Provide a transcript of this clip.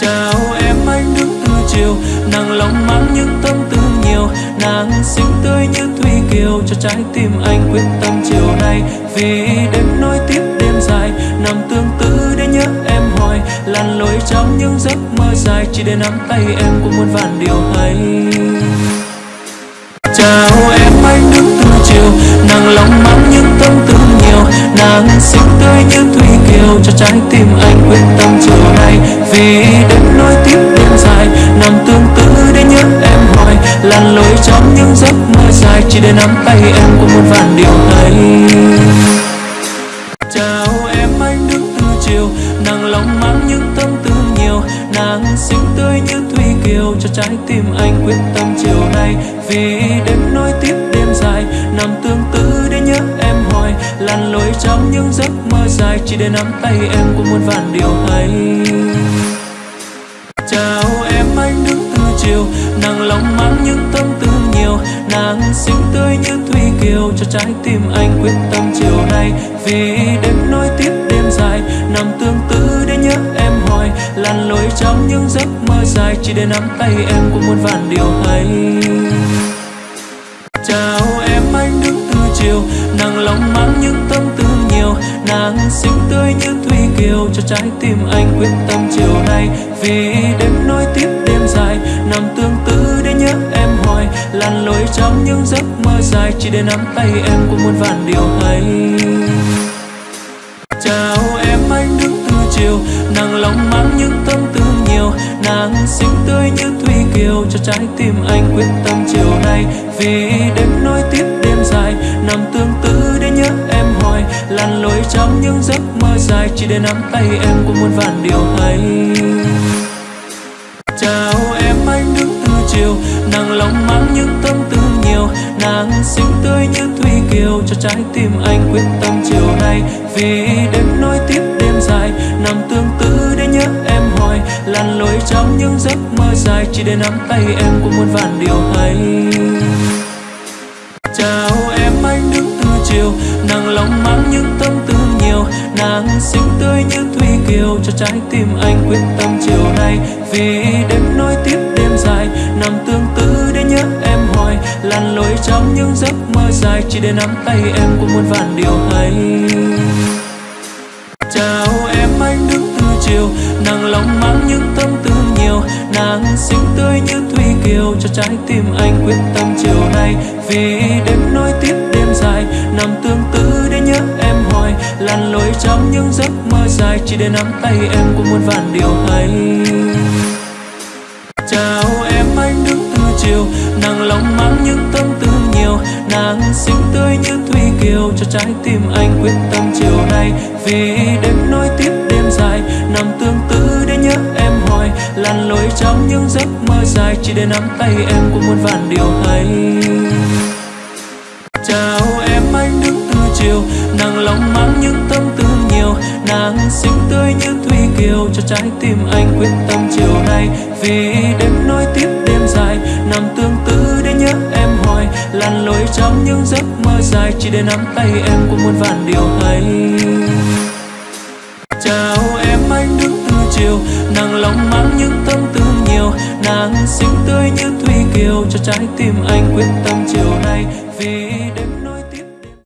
chào em anh đứng từ chiều, nàng lòng mang những tâm tư nhiều, nàng xinh tươi như thủy kiều, cho trái tim anh quyết tâm chiều nay. Vì đêm nối tiếp đêm dài nằm tương tư để nhớ em hoài lăn lối trong những giấc mơ dài, chỉ để nắm tay em cũng muôn vàn điều hay. Chào em anh đứng từ chiều, nàng lòng mang những tâm tư nhiều, nàng xinh tươi như thủy kiều, cho trái tim anh quyết tâm chiều nay. Vì những giấc mơ dài chỉ để nắm tay em cũng muôn vàn điều hay chào em, anh đứng từ chiều, nàng lòng mang những tâm tư nhiều, nàng xinh tươi như thủy kiều, cho trái tim anh quyết tâm chiều nay. Vì đêm nối tiếp đêm dài, nằm tương tư để nhớ em hoài lăn lối trong những giấc mơ dài chỉ để nắm tay em cũng muôn vàn điều hay chào em, anh đứng từ chiều, nàng lòng mang những tâm tư nàng xinh tươi như thủy kiều cho trái tim anh quyết tâm chiều nay. Vì đêm nối tiếp đêm dài, nằm tương tư để nhớ em hoài. Lăn lối trong những giấc mơ dài, chỉ để nắm tay em cũng muôn vàn điều hay. Chào em, anh đứng từ chiều nàng lòng mang những tâm tư nhiều. Nàng xinh tươi như thủy kiều cho trái tim anh quyết tâm chiều nay. Vì đêm nối tiếp đêm dài hoài lối trong những giấc mơ dài, chỉ để nắm tay em cũng muôn vàn điều hay. Chào em anh đứng từ chiều nàng lòng mang những tâm tư nhiều, nàng xinh tươi như thủy kiều, cho trái tim anh quyết tâm chiều nay. Vì đêm nối tiếp đêm dài, nằm tương tư để nhớ em hoài. Lặn lối trong những giấc mơ dài, chỉ để nắm tay em cũng muôn vàn điều hay. Nhiều nàng xinh tươi như thủy kiều cho trái tim anh quyết tâm chiều nay. Vì đêm nối tiếp đêm dài, nằm tương tư để nhớ em hoài. Lăn lối trong những giấc mơ dài, chỉ để nắm tay em cũng muôn vàn điều hay. Chào em, anh đứng từ chiều nàng lòng mang những tâm tư nhiều. Nàng xinh tươi như thủy kiều cho trái tim anh quyết tâm chiều nay. Vì đêm nối tiếp đêm dài, nằm tương chỉ để nắm tay em cũng muôn vàn điều hay. Chào em, anh đứng từ chiều nàng lòng mang những tâm tư nhiều, nàng xinh tươi như thủy kiều, cho trái tim anh quyết tâm chiều nay. Vì đêm nối tiếp đêm dài, nằm tương tư để nhớ em hoài lăn lối trong những giấc mơ dài, chỉ để nắm tay em cũng muôn vàn điều hay. Chào em, anh đứng từ chiều nàng lòng mang những tâm tư nàng xinh tươi như thủy kiều cho trái tim anh quyết tâm chiều nay. Vì đêm nối tiếp đêm dài, nằm tương tư để nhớ em hoài. Lăn lối trong những giấc mơ dài, chỉ để nắm tay em cũng muôn vàn điều hay. Chào em, anh đứng từ chiều, nàng lòng mang những tâm tư nhiều. Nàng xinh tươi như thủy kiều cho trái tim anh quyết tâm chiều nay. Vì đêm những giấc mơ dài chỉ để nắm tay em cũng muôn vàn điều hay chào em anh đứng từ chiều, nàng lòng mang những tâm tư nhiều, nàng xinh tươi như thủy kiều, cho trái tim anh quyết tâm chiều nay vì